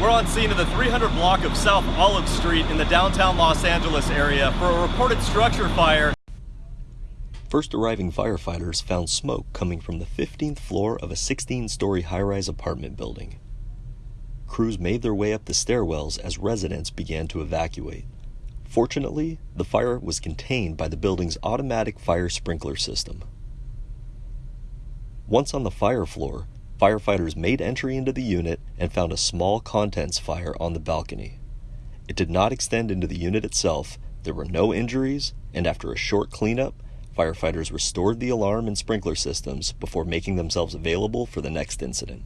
We're on scene of the 300 block of South Olive Street in the downtown Los Angeles area for a reported structure fire. First arriving firefighters found smoke coming from the 15th floor of a 16 story high rise apartment building. Crews made their way up the stairwells as residents began to evacuate. Fortunately, the fire was contained by the building's automatic fire sprinkler system. Once on the fire floor, firefighters made entry into the unit and found a small contents fire on the balcony. It did not extend into the unit itself, there were no injuries, and after a short cleanup, firefighters restored the alarm and sprinkler systems before making themselves available for the next incident.